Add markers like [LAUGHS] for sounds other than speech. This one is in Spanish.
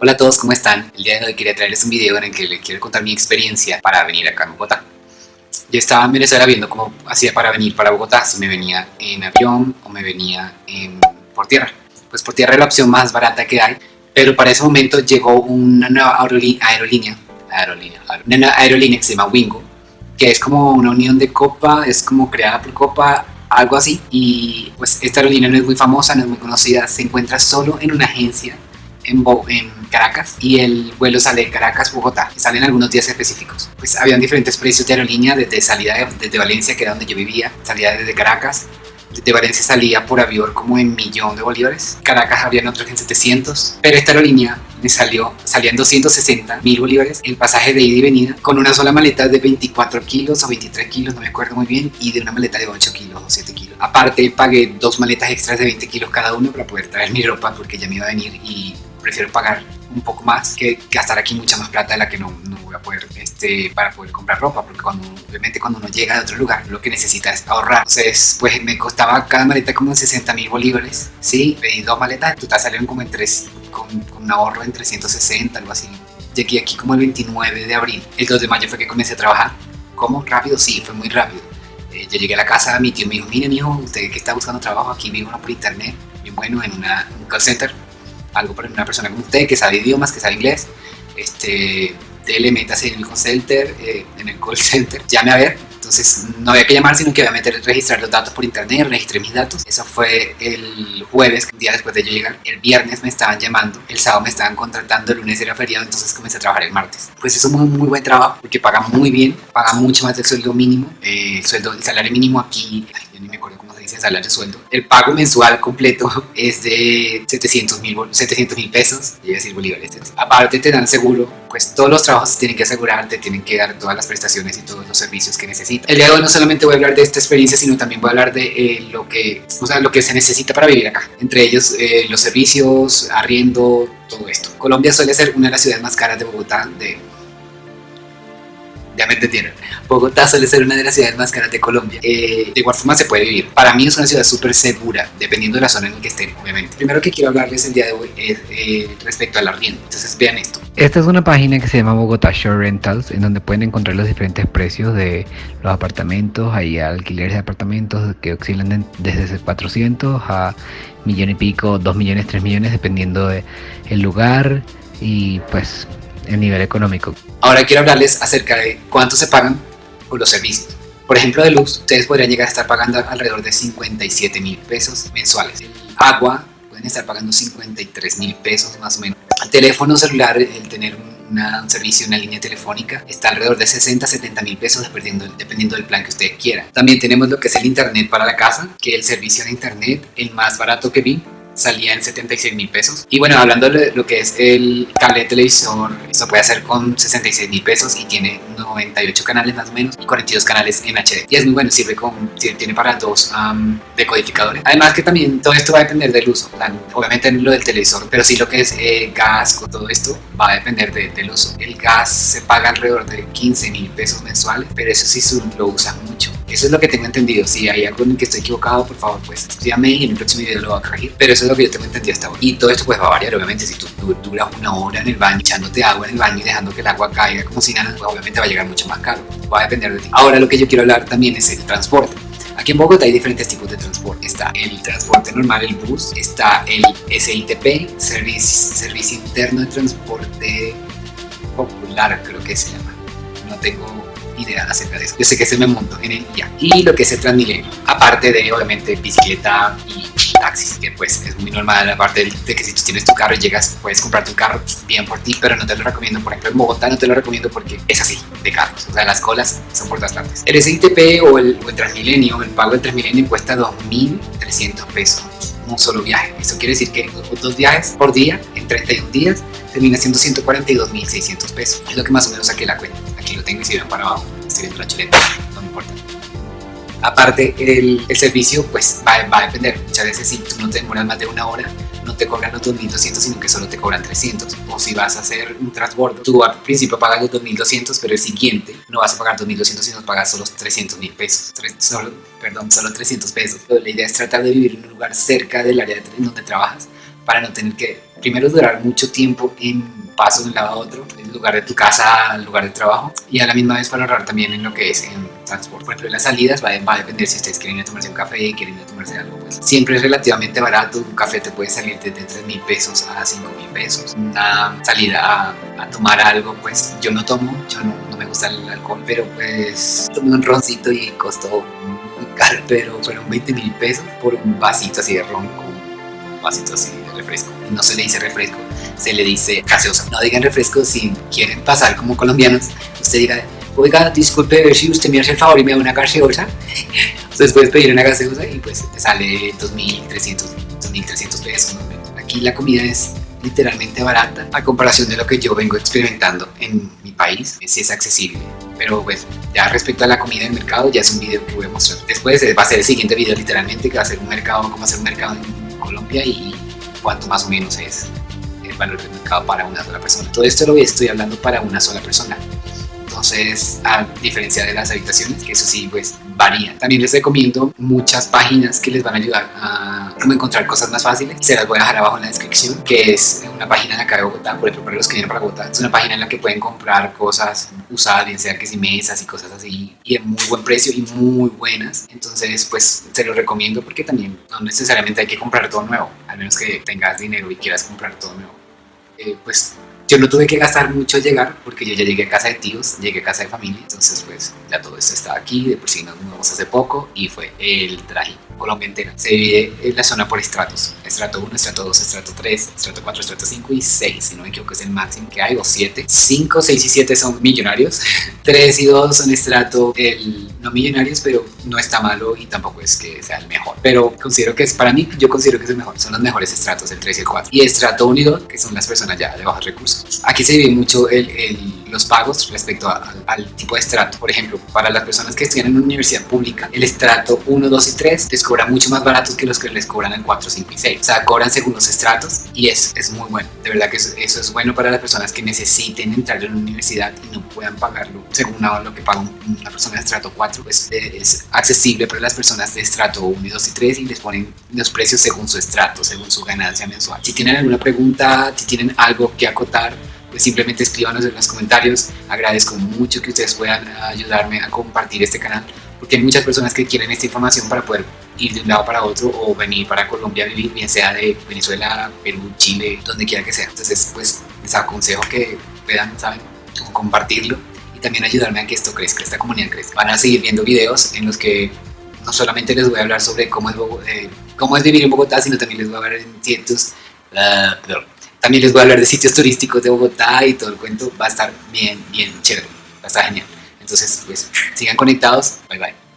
Hola a todos, ¿cómo están? El día de hoy quería traerles un video en el que les quiero contar mi experiencia para venir acá a Bogotá. Yo estaba en Venezuela viendo cómo hacía para venir para Bogotá, si me venía en avión o me venía por tierra. Pues por tierra es la opción más barata que hay, pero para ese momento llegó una nueva aerolínea, aerolínea, aerolínea, una aerolínea que se llama Wingo, que es como una unión de Copa, es como creada por Copa, algo así. Y pues esta aerolínea no es muy famosa, no es muy conocida, se encuentra solo en una agencia en, en Caracas y el vuelo sale de Caracas, Bogotá, salen algunos días específicos. Pues habían diferentes precios de aerolínea, desde salida desde Valencia, que era donde yo vivía, salida desde Caracas, desde Valencia salía por avión como en millón de bolívares, Caracas habían otros en 700, pero esta aerolínea me salió, salían 260 mil bolívares el pasaje de ida y venida con una sola maleta de 24 kilos o 23 kilos, no me acuerdo muy bien, y de una maleta de 8 kilos o 7 kilos. Aparte pagué dos maletas extras de 20 kilos cada uno para poder traer mi ropa porque ya me iba a venir y prefiero pagar un poco más que gastar aquí mucha más plata de la que no, no voy a poder este, para poder comprar ropa porque cuando obviamente cuando uno llega de otro lugar lo que necesita es ahorrar. Entonces pues me costaba cada maleta como 60 mil bolívares sí pedí dos maletas total salieron como en tres con, con un ahorro en 360 algo así. Llegué aquí como el 29 de abril el 2 de mayo fue que comencé a trabajar. ¿cómo? rápido sí fue muy rápido. Eh, yo llegué a la casa mi tío me dijo mire hijo usted que está buscando trabajo aquí vivo por internet bien bueno en una, un call center algo para una persona como usted que sabe idiomas, que sabe inglés, este, dele, métase en el call center, eh, en el call [LAUGHS] center, llame a ver. Entonces no había que llamar, sino que meter, registrar los datos por internet, registré mis datos. Eso fue el jueves, un día después de yo llegar. El viernes me estaban llamando, el sábado me estaban contratando, el lunes era feriado, entonces comencé a trabajar el martes. Pues eso es muy, muy buen trabajo, porque paga muy bien, paga mucho más del sueldo mínimo. Eh, el sueldo, el salario mínimo aquí, yo ni me acuerdo cómo salario sueldo. El pago mensual completo es de 700 mil 700, pesos, y decir bolívares. Aparte te dan seguro, pues todos los trabajos tienen que asegurar, te tienen que dar todas las prestaciones y todos los servicios que necesitas. El día de hoy no solamente voy a hablar de esta experiencia, sino también voy a hablar de eh, lo, que, o sea, lo que se necesita para vivir acá. Entre ellos eh, los servicios, arriendo, todo esto. Colombia suele ser una de las ciudades más caras de Bogotá, de me entendieron. Bogotá suele ser una de las ciudades más caras de Colombia. Eh, de igual forma se puede vivir. Para mí es una ciudad súper segura, dependiendo de la zona en la que estén, obviamente. Primero que quiero hablarles el día de hoy es eh, respecto al arriendo. Entonces vean esto. Esta es una página que se llama Bogotá Shore Rentals, en donde pueden encontrar los diferentes precios de los apartamentos. Hay alquileres de apartamentos que oscilan desde 400 a millón y pico, 2 millones, 3 millones, dependiendo del el lugar y pues el nivel económico. Ahora quiero hablarles acerca de cuánto se pagan por los servicios. Por ejemplo, de luz, ustedes podrían llegar a estar pagando alrededor de 57 mil pesos mensuales. El agua, pueden estar pagando 53 mil pesos más o menos. El teléfono celular, el tener un servicio, una línea telefónica, está alrededor de 60 70 mil pesos dependiendo, dependiendo del plan que usted quiera. También tenemos lo que es el internet para la casa, que el servicio de internet, el más barato que vi, salía en 76 mil pesos. Y bueno, hablando de lo que es el cable de televisor, esto puede hacer con 66 mil pesos y tiene 98 canales más o menos y 42 canales en HD. Y es muy bueno, sirve con, tiene para dos decodificadores. Además que también todo esto va a depender del uso. Obviamente lo del televisor, pero sí lo que es eh, gas, con todo esto va a depender del uso. El gas se paga alrededor de 15 mil pesos mensuales, pero eso sí lo usa mucho. Eso es lo que tengo entendido. Si hay algo en que estoy equivocado, por favor, pues estudiame y en el próximo video lo voy a corregir. Pero eso lo que yo tengo entendido hasta ahora. Y todo esto pues va a variar, obviamente. Si tú duras una hora en el baño, echándote agua en el baño y dejando que el agua caiga como si nada, pues obviamente va a llegar mucho más caro. Va a depender de ti. Ahora lo que yo quiero hablar también es el transporte. Aquí en Bogotá hay diferentes tipos de transporte. Está el transporte normal, el bus. Está el SITP, Servicio, Servicio Interno de Transporte Popular, creo que se llama. No tengo idea acerca de eso. Yo sé que se me monto en el día. Y lo que es el Transmilenio, aparte de obviamente bicicleta y taxis, que pues es muy normal, aparte de que si tú tienes tu carro y llegas, puedes comprarte un carro bien por ti, pero no te lo recomiendo, por ejemplo en Bogotá no te lo recomiendo porque es así, de carros, o sea las colas son por todas partes. El SITP o el, o el Transmilenio, el pago del Transmilenio cuesta 2.300 pesos un solo viaje. Eso quiere decir que dos viajes por día, en 31 días, termina siendo 142.600 pesos. Es lo que más o menos saqué la cuenta. Aquí lo tengo y si ven para abajo, estoy viendo la chuleta, no me importa. Aparte, el, servicio pues va, a depender. Muchas veces si tú no te demoras más de una hora, no te cobran los 2.200, sino que solo te cobran 300. O si vas a hacer un transbordo, tú al principio pagas los 2.200, pero el siguiente no vas a pagar 2.200, sino pagas solo 300.000 pesos. solo, perdón, solo 300 pesos. la idea es tratar de vivir en un lugar cerca del área en donde trabajas para no tener que primero durar mucho tiempo en paso de un lado a otro, en lugar de tu casa al lugar de trabajo, y a la misma vez para ahorrar también en lo que es en transporte. Por ejemplo, en las salidas va, a depender si ustedes quieren tomarse un café, quieren tomarse algo, pues siempre es relativamente barato. Un café te puede salir desde 3 mil pesos a 5 mil pesos. Una salida a, tomar algo, pues yo no tomo, yo no, me gusta el alcohol, pero pues tomé un roncito y costó muy caro, pero fueron 20 mil pesos por un vasito así de ron un vasito así refresco. No se le dice refresco, se le dice gaseosa. No digan refresco si quieren pasar como colombianos. Usted diga, oiga, disculpe, ver si usted me hace el favor y me da una gaseosa. [LAUGHS] Entonces puedes pedir una gaseosa y pues te sale 2.300, 2.300 pesos. Aquí la comida es literalmente barata a comparación de lo que yo vengo experimentando en mi país, sí es accesible. Pero pues ya respecto a la comida en mercado ya es un video que voy a mostrar. Después va a ser el siguiente video literalmente que va a ser un mercado, cómo hacer un mercado en Colombia y cuánto más o menos es el valor del mercado para una sola persona. Todo esto lo estoy hablando para una sola persona. Entonces, a diferencia de las habitaciones, que eso sí, pues varía. También les recomiendo muchas páginas que les van a ayudar a cómo encontrar cosas más fáciles. Se las voy a dejar abajo en la descripción, que es una página de acá de Bogotá, por ejemplo, para los que vienen para Bogotá. Es una página en la que pueden comprar cosas usadas, bien sea que si mesas y cosas así, y en muy buen precio y muy buenas. Entonces, pues se los recomiendo porque también no necesariamente hay que comprar todo nuevo, al menos que tengas dinero y quieras comprar todo nuevo. Eh, pues yo no tuve que gastar mucho llegar porque yo ya llegué a casa de tíos, llegué a casa de familia, entonces pues ya todo esto estaba aquí, de por sí nos mudamos hace poco y fue el traje Colombia entera. Se divide en la zona por estratos, estrato 1, estrato 2, estrato 3, estrato 4, estrato 5 y 6, si no me equivoco es el máximo que hay, o 7. 5, 6 y 7 son millonarios, [LAUGHS] 3 y 2 son estrato el, no millonarios, pero no está malo y tampoco es que sea el mejor. Pero considero que es, para mí, yo considero que es el mejor, son los mejores estratos, el 3 y el 4. Y estrato 1 y 2, que son las personas ya de bajos recursos. Aquí se divide mucho el, el, los pagos respecto a, al tipo de estrato. Por ejemplo, para las personas que estudian en una universidad pública, el estrato 1, 2 y 3 les cobra mucho más baratos que los que les cobran el 4, 5 y 6. O sea, cobran según los estratos y eso es muy bueno. De verdad que eso, eso es bueno para las personas que necesiten entrar en una universidad y no puedan pagarlo según lo que paga una persona de estrato 4. Pues es accesible para las personas de estrato 1, 2 y 3 y les ponen los precios según su estrato, según su ganancia mensual. Si tienen alguna pregunta, si tienen algo que acotar, pues simplemente escríbanos en los comentarios. Agradezco mucho que ustedes puedan ayudarme a compartir este canal, porque hay muchas personas que quieren esta información para poder ir de un lado para otro o venir para Colombia a vivir, bien sea de Venezuela, Perú, Chile, donde quiera que sea. Entonces, pues les aconsejo que puedan, ¿saben?, compartirlo y también ayudarme a que esto crezca, esta comunidad crezca. Van a seguir viendo videos en los que no solamente les voy a hablar sobre cómo es, eh, cómo es vivir en Bogotá, sino también les voy a hablar en ciertos... Uh, también les voy a hablar de sitios turísticos de Bogotá y todo el cuento va a estar bien, bien chévere, va a estar genial. Entonces, pues sigan conectados, bye bye.